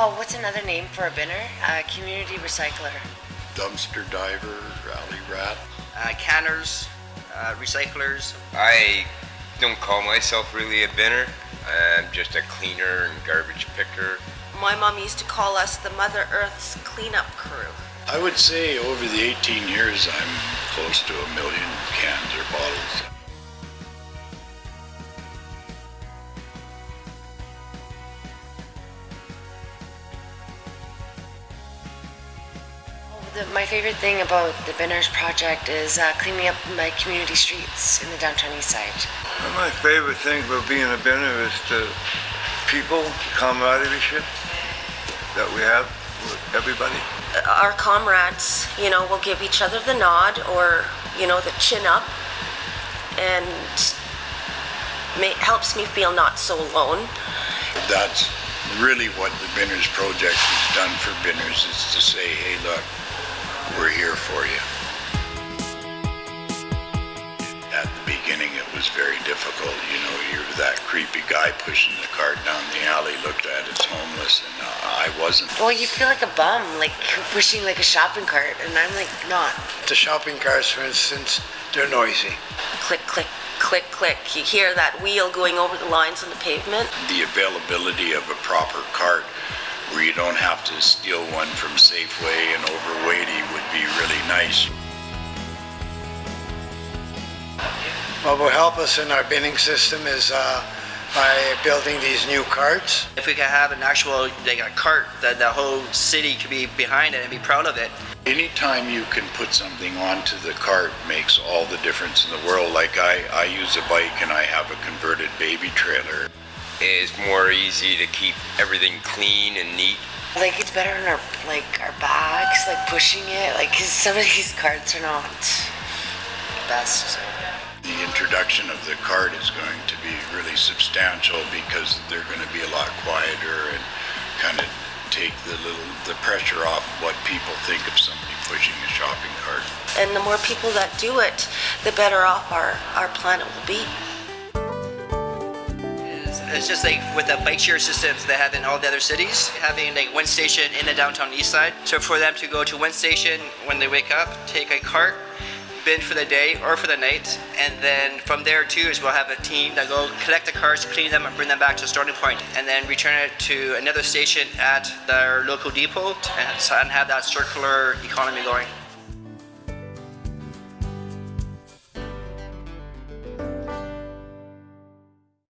Oh, what's another name for a binner? A community recycler. Dumpster diver, alley rat. Uh, canners, uh, recyclers. I don't call myself really a binner. I'm just a cleaner and garbage picker. My mom used to call us the Mother Earth's cleanup crew. I would say over the 18 years, I'm close to a million cans or bottles. The, my favorite thing about the Binners project is uh, cleaning up my community streets in the downtown east side. Well, my favorite thing about being a binner is the people, the camaraderie that we have with everybody. Our comrades, you know, will give each other the nod or, you know, the chin up and ma- helps me feel not so alone. That's really what the Binners Project has done for Binners is to say, hey, look, we're here for you. At the beginning, it was very difficult. You know, you're that creepy guy pushing the cart down the alley, looked at as homeless, and uh, I wasn't. Well, you feel like a bum, like pushing like a shopping cart, and I'm like not. The shopping carts, for instance, they're noisy. Click, click, click, click. You hear that wheel going over the lines on the pavement. The availability of a proper cart where you don't have to steal one from Safeway and overweighty would be really nice. What will help us in our binning system is uh, by building these new carts. If we could have an actual, like a cart that the whole city could be behind it and be proud of it. Anytime you can put something onto the cart makes all the difference in the world. Like I, I use a bike and I have a converted baby trailer. It's more easy to keep everything clean and neat. Like it's better on our like our backs, like pushing it. like cause some of these carts are not the best. The introduction of the cart is going to be really substantial because they're going to be a lot quieter and kind of take the little the pressure off what people think of somebody pushing a shopping cart. And the more people that do it, the better off our, our planet will be. It's, just like with the bike share systems they have in all the other cities, having like one station in the downtown east side. So for them to go to one station when they wake up, take a cart, bin for the day or for the night, and then from there too is we'll have a team that go collect the carts, clean them, and bring them back to the starting point, and then return it to another station at their local depot and have that circular economy going.